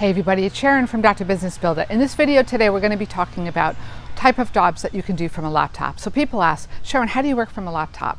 Hey everybody, it's Sharon from Dr. Business Builder. In this video today, we're going to be talking about type of jobs that you can do from a laptop. So people ask, Sharon, how do you work from a laptop?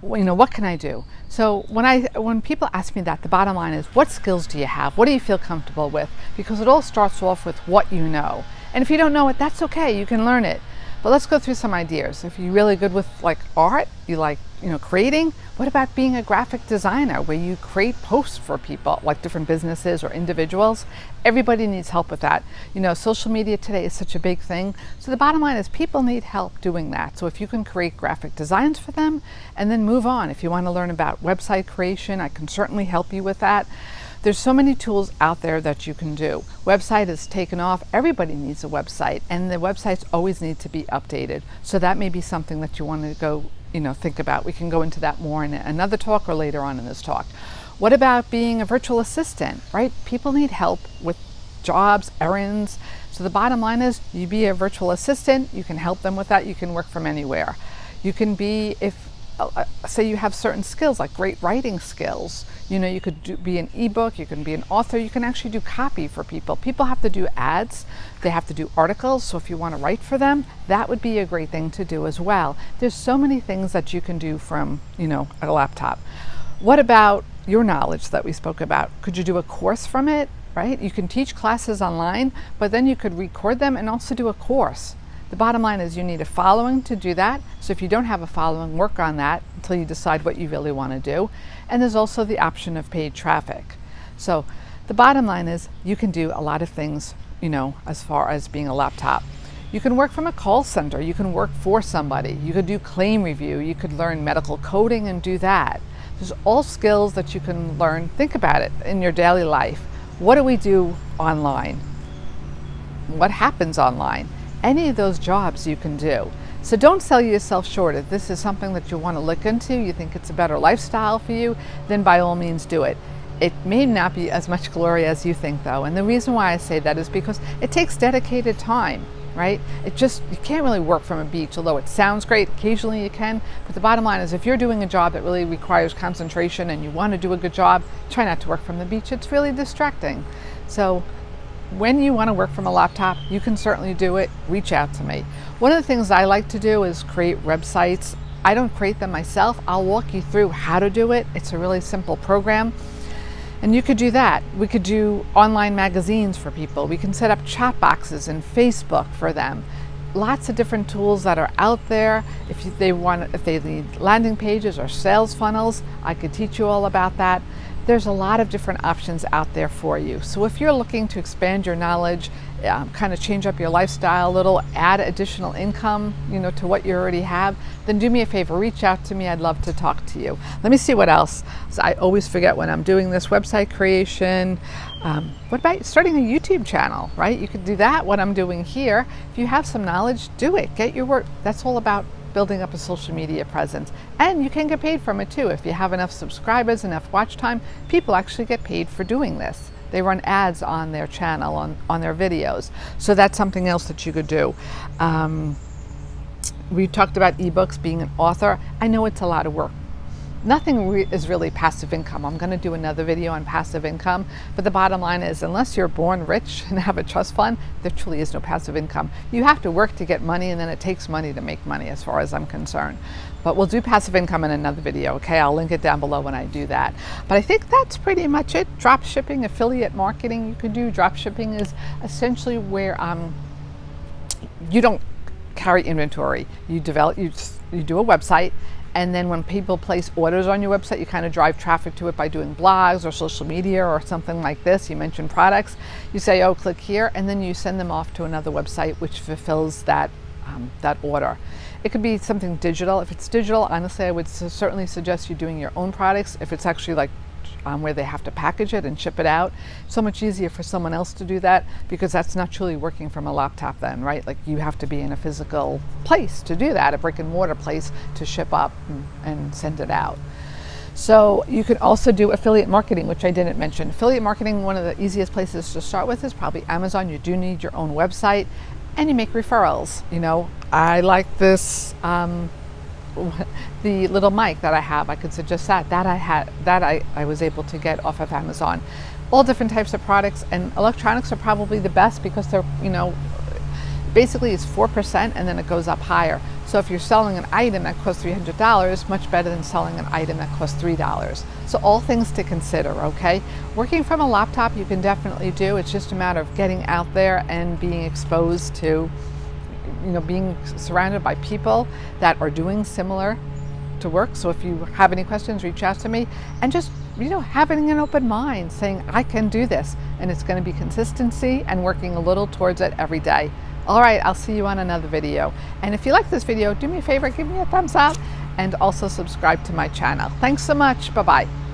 You know, what can I do? So when I when people ask me that, the bottom line is, what skills do you have? What do you feel comfortable with? Because it all starts off with what you know. And if you don't know it, that's okay. You can learn it. But let's go through some ideas. If you're really good with like art, you like, you know, creating, what about being a graphic designer where you create posts for people, like different businesses or individuals? Everybody needs help with that. You know, social media today is such a big thing. So the bottom line is people need help doing that. So if you can create graphic designs for them and then move on. If you want to learn about website creation, I can certainly help you with that. There's so many tools out there that you can do. Website is taken off. Everybody needs a website and the websites always need to be updated. So that may be something that you want to go, you know, think about. We can go into that more in another talk or later on in this talk. What about being a virtual assistant, right? People need help with jobs, errands. So the bottom line is you be a virtual assistant, you can help them with that, you can work from anywhere. You can be, if Oh, say you have certain skills like great writing skills. You know you could do, be an ebook you can be an author you can actually do copy for people. People have to do ads they have to do articles so if you want to write for them that would be a great thing to do as well. There's so many things that you can do from you know a laptop. What about your knowledge that we spoke about? Could you do a course from it right? You can teach classes online but then you could record them and also do a course the bottom line is you need a following to do that. So if you don't have a following, work on that until you decide what you really want to do. And there's also the option of paid traffic. So the bottom line is you can do a lot of things, you know, as far as being a laptop. You can work from a call center. You can work for somebody. You could do claim review. You could learn medical coding and do that. There's all skills that you can learn. Think about it in your daily life. What do we do online? What happens online? Any of those jobs you can do. So don't sell yourself short. If this is something that you want to look into, you think it's a better lifestyle for you, then by all means do it. It may not be as much glory as you think though. And the reason why I say that is because it takes dedicated time, right? It just, you can't really work from a beach, although it sounds great, occasionally you can. But the bottom line is if you're doing a job that really requires concentration and you want to do a good job, try not to work from the beach. It's really distracting. So when you want to work from a laptop, you can certainly do it. Reach out to me. One of the things I like to do is create websites. I don't create them myself. I'll walk you through how to do it. It's a really simple program. And you could do that. We could do online magazines for people. We can set up chat boxes in Facebook for them. Lots of different tools that are out there. If they want, if they need landing pages or sales funnels, I could teach you all about that there's a lot of different options out there for you. So if you're looking to expand your knowledge, um, kind of change up your lifestyle a little, add additional income, you know, to what you already have, then do me a favor, reach out to me. I'd love to talk to you. Let me see what else. So I always forget when I'm doing this website creation. Um, what about starting a YouTube channel, right? You could do that, what I'm doing here. If you have some knowledge, do it. Get your work. That's all about building up a social media presence. And you can get paid from it too. If you have enough subscribers, enough watch time, people actually get paid for doing this. They run ads on their channel, on, on their videos. So that's something else that you could do. Um, we talked about ebooks, being an author. I know it's a lot of work nothing re is really passive income. I'm going to do another video on passive income, but the bottom line is unless you're born rich and have a trust fund, there truly is no passive income. You have to work to get money and then it takes money to make money as far as I'm concerned. But we'll do passive income in another video, okay? I'll link it down below when I do that. But I think that's pretty much it. Drop shipping, affiliate marketing you can do. Drop shipping is essentially where um, you don't carry inventory. You develop, you, you do a website and then when people place orders on your website, you kind of drive traffic to it by doing blogs or social media or something like this. You mention products. You say, oh, click here, and then you send them off to another website which fulfills that, um, that order. It could be something digital. If it's digital, honestly, I would certainly suggest you doing your own products. If it's actually like um, where they have to package it and ship it out. So much easier for someone else to do that because that's not truly working from a laptop then, right? Like you have to be in a physical place to do that, a brick and mortar place to ship up and, and send it out. So you could also do affiliate marketing, which I didn't mention. Affiliate marketing, one of the easiest places to start with is probably Amazon. You do need your own website and you make referrals. You know, I like this um, the little mic that I have, I could suggest that. That I had, that I, I was able to get off of Amazon. all different types of products and electronics are probably the best because they're, you know, basically it's 4% and then it goes up higher. So if you're selling an item that costs $300, much better than selling an item that costs $3. So all things to consider, okay? Working from a laptop you can definitely do. It's just a matter of getting out there and being exposed to, you know, being surrounded by people that are doing similar to work. So if you have any questions, reach out to me and just, you know, having an open mind saying, I can do this. And it's going to be consistency and working a little towards it every day. All right, I'll see you on another video. And if you like this video, do me a favor, give me a thumbs up and also subscribe to my channel. Thanks so much. Bye-bye.